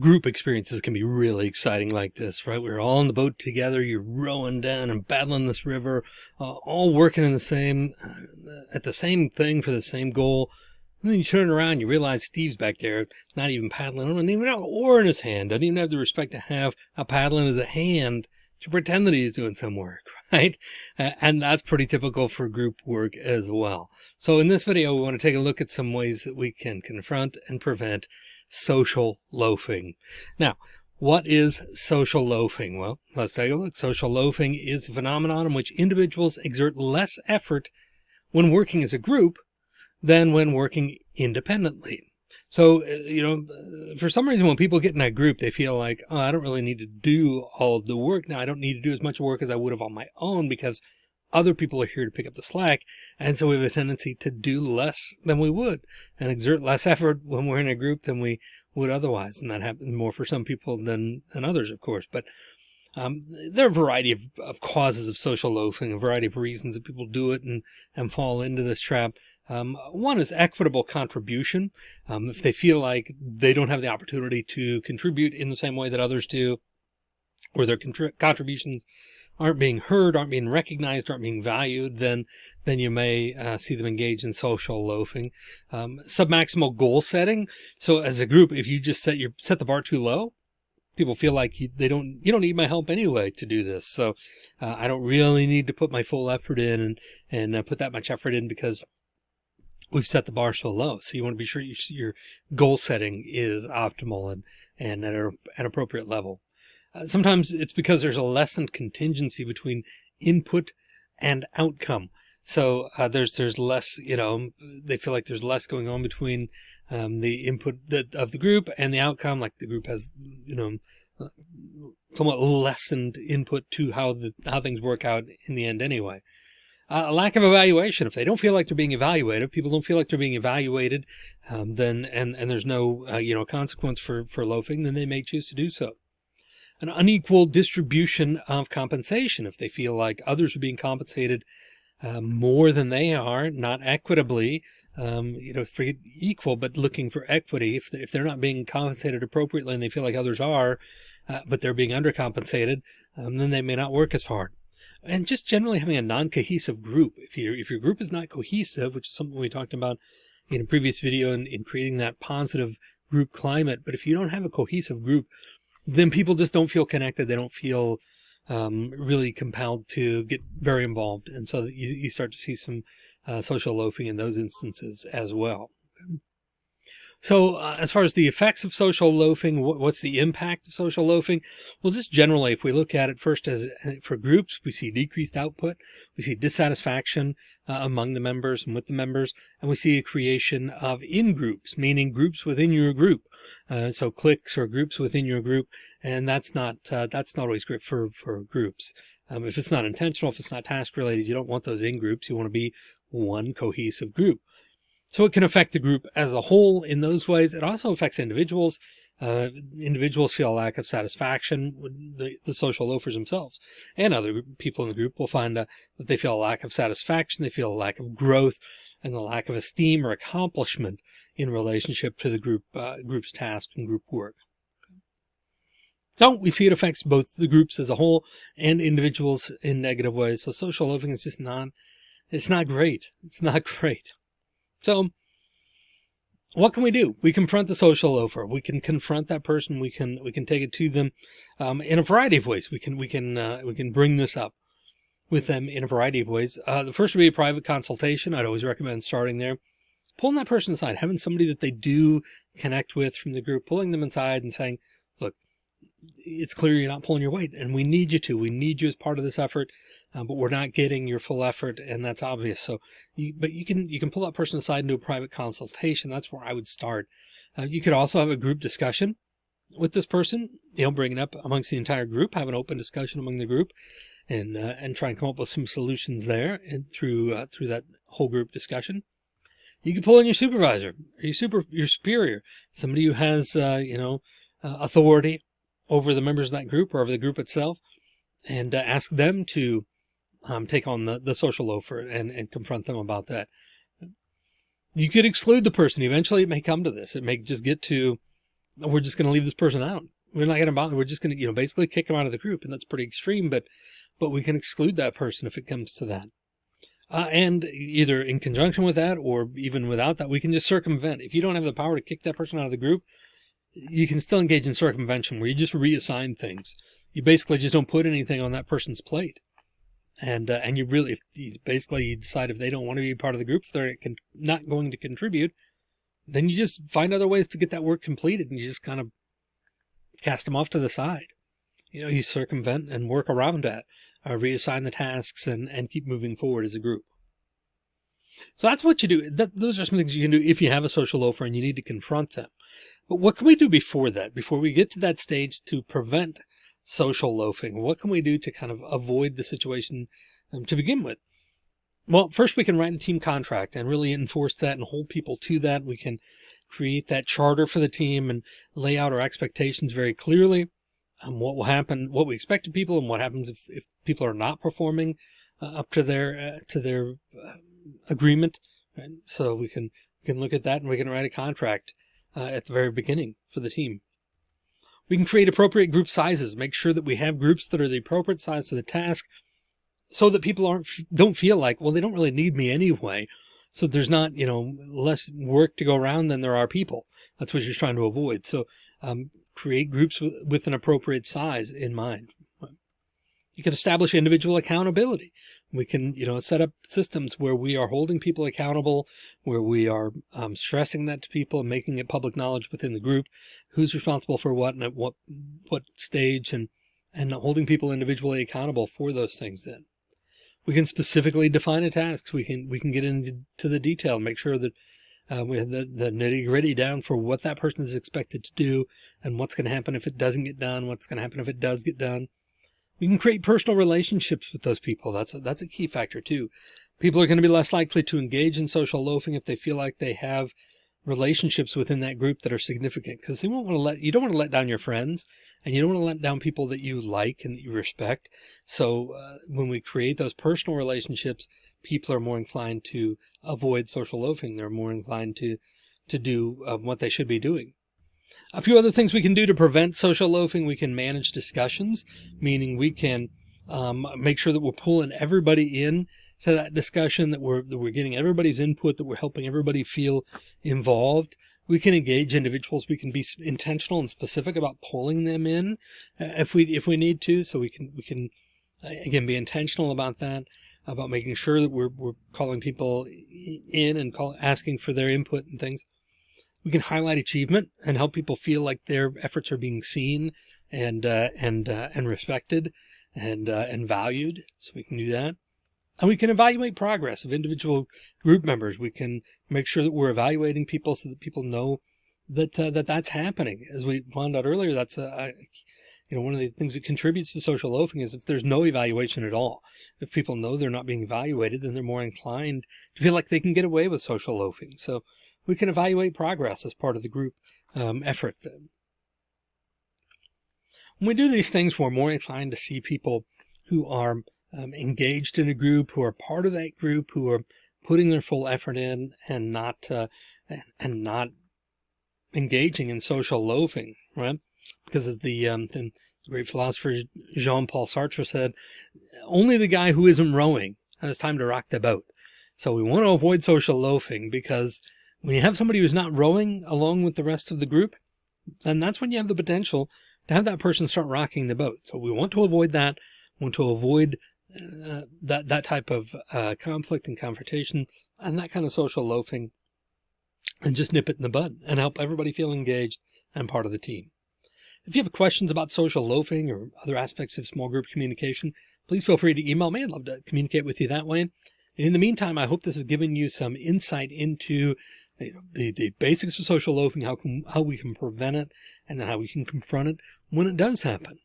group experiences can be really exciting like this, right? We're all in the boat together. You're rowing down and battling this river, uh, all working in the same, uh, at the same thing for the same goal. And then you turn around, you realize Steve's back there, not even paddling, doesn't even have an oar in his hand, doesn't even have the respect to have a paddle in his hand to pretend that he's doing some work, right? And that's pretty typical for group work as well. So in this video, we want to take a look at some ways that we can confront and prevent social loafing. Now, what is social loafing? Well, let's take a look. Social loafing is a phenomenon in which individuals exert less effort when working as a group than when working independently. So, uh, you know, for some reason, when people get in that group, they feel like, oh, I don't really need to do all of the work now. I don't need to do as much work as I would have on my own because other people are here to pick up the slack. And so we have a tendency to do less than we would and exert less effort when we're in a group than we would otherwise. And that happens more for some people than, than others, of course. But um, there are a variety of, of causes of social loafing, a variety of reasons that people do it and, and fall into this trap. Um, one is equitable contribution. Um, if they feel like they don't have the opportunity to contribute in the same way that others do, or their contributions aren't being heard, aren't being recognized, aren't being valued, then then you may uh, see them engage in social loafing. Um, submaximal goal setting. So as a group, if you just set your set the bar too low, people feel like you, they don't you don't need my help anyway to do this. So uh, I don't really need to put my full effort in and and uh, put that much effort in because we've set the bar so low. So you want to be sure you, your goal setting is optimal and, and at a, an appropriate level. Uh, sometimes it's because there's a lessened contingency between input and outcome. So uh, there's there's less, you know, they feel like there's less going on between um, the input that, of the group and the outcome. Like the group has, you know, somewhat lessened input to how the how things work out in the end anyway uh, a lack of evaluation. If they don't feel like they're being evaluated, people don't feel like they're being evaluated, um, then and and there's no uh, you know consequence for for loafing, then they may choose to do so. An unequal distribution of compensation. If they feel like others are being compensated uh, more than they are, not equitably, um, you know, for equal, but looking for equity. If, if they're not being compensated appropriately and they feel like others are, uh, but they're being undercompensated, um, then they may not work as hard and just generally having a non-cohesive group. If your if your group is not cohesive, which is something we talked about in a previous video in, in creating that positive group climate, but if you don't have a cohesive group, then people just don't feel connected. They don't feel um, really compelled to get very involved. And so you, you start to see some uh, social loafing in those instances as well. So uh, as far as the effects of social loafing, what's the impact of social loafing? Well, just generally, if we look at it first as uh, for groups, we see decreased output, we see dissatisfaction uh, among the members and with the members, and we see a creation of in-groups, meaning groups within your group. Uh, so cliques or groups within your group, and that's not uh, that's not always great for for groups. Um, if it's not intentional, if it's not task related, you don't want those in groups. You want to be one cohesive group. So it can affect the group as a whole in those ways. It also affects individuals. Uh, individuals feel a lack of satisfaction with the, the, social loafers themselves and other people in the group will find uh, that they feel a lack of satisfaction. They feel a lack of growth and a lack of esteem or accomplishment in relationship to the group, uh, group's task and group work. So we see it affects both the groups as a whole and individuals in negative ways. So social loafing is just not, it's not great. It's not great. So what can we do? We confront the social loafer. We can confront that person. We can, we can take it to them, um, in a variety of ways. We can, we can, uh, we can bring this up with them in a variety of ways. Uh, the first would be a private consultation. I'd always recommend starting there, pulling that person aside, having somebody that they do connect with from the group, pulling them inside and saying, look, it's clear you're not pulling your weight and we need you to, we need you as part of this effort uh, but we're not getting your full effort and that's obvious. So, you, but you can, you can pull that person aside do a private consultation. That's where I would start. Uh, you could also have a group discussion with this person, you know, bring it up amongst the entire group, have an open discussion among the group and, uh, and try and come up with some solutions there and through, uh, through that whole group discussion. You can pull in your supervisor, your super, your superior, somebody who has, uh, you know, uh, authority over the members of that group or over the group itself and ask them to um, take on the, the social loafer and, and confront them about that. You could exclude the person. Eventually it may come to this. It may just get to we're just going to leave this person out. We're not going to bother. We're just going to, you know, basically kick them out of the group. And that's pretty extreme, but, but we can exclude that person if it comes to that. Uh, and either in conjunction with that or even without that, we can just circumvent. If you don't have the power to kick that person out of the group, you can still engage in circumvention where you just reassign things. You basically just don't put anything on that person's plate. And, uh, and you really, you basically you decide if they don't want to be part of the group, if they're not going to contribute, then you just find other ways to get that work completed and you just kind of cast them off to the side. You know, you circumvent and work around that, uh, reassign the tasks and, and keep moving forward as a group. So that's what you do. That, those are some things you can do if you have a social loafer and you need to confront them. But what can we do before that, before we get to that stage to prevent social loafing? What can we do to kind of avoid the situation um, to begin with? Well, first we can write a team contract and really enforce that and hold people to that. We can create that charter for the team and lay out our expectations very clearly. Um, what will happen, what we expect of people and what happens if, if people are not performing uh, up to their, uh, to their uh, agreement. Right? So we can, we can look at that and we can write a contract uh, at the very beginning for the team. We can create appropriate group sizes, make sure that we have groups that are the appropriate size to the task so that people aren't, don't feel like, well, they don't really need me anyway. So there's not, you know, less work to go around than there are people. That's what you're trying to avoid. So um, create groups with, with an appropriate size in mind. You can establish individual accountability. We can, you know, set up systems where we are holding people accountable, where we are um, stressing that to people making it public knowledge within the group, who's responsible for what and at what, what stage and, and holding people individually accountable for those things then. We can specifically define a task. We can, we can get into the detail, make sure that uh, we have the, the nitty gritty down for what that person is expected to do and what's going to happen if it doesn't get done, what's going to happen if it does get done. We can create personal relationships with those people. That's a, that's a key factor too. People are going to be less likely to engage in social loafing if they feel like they have relationships within that group that are significant because they won't want to let, you don't want to let down your friends and you don't want to let down people that you like and that you respect. So uh, when we create those personal relationships, people are more inclined to avoid social loafing. They're more inclined to, to do uh, what they should be doing. A few other things we can do to prevent social loafing. We can manage discussions, meaning we can um, make sure that we're pulling everybody in to that discussion, that we're, that we're getting everybody's input, that we're helping everybody feel involved. We can engage individuals. We can be intentional and specific about pulling them in uh, if we, if we need to. So we can, we can again, be intentional about that, about making sure that we're, we're calling people in and call, asking for their input and things. We can highlight achievement and help people feel like their efforts are being seen and, uh, and, uh, and respected and, uh, and valued. So we can do that. And we can evaluate progress of individual group members. We can make sure that we're evaluating people so that people know that, uh, that that's happening. As we found out earlier, that's a, you know, one of the things that contributes to social loafing is if there's no evaluation at all. If people know they're not being evaluated, then they're more inclined to feel like they can get away with social loafing. So we can evaluate progress as part of the group um, effort. Then. When we do these things, we're more inclined to see people who are um, engaged in a group, who are part of that group, who are putting their full effort in and not, uh, and not engaging in social loafing, right? Because as the, um, the great philosopher Jean-Paul Sartre said, only the guy who isn't rowing has time to rock the boat. So we want to avoid social loafing because when you have somebody who's not rowing along with the rest of the group, then that's when you have the potential to have that person start rocking the boat. So we want to avoid that. We want to avoid uh, that, that type of uh, conflict and confrontation and that kind of social loafing and just nip it in the bud and help everybody feel engaged and part of the team. If you have questions about social loafing or other aspects of small group communication, please feel free to email me. I'd love to communicate with you that way. In the meantime, I hope this has given you some insight into you know, the, the basics of social loafing, how, can, how we can prevent it, and then how we can confront it when it does happen.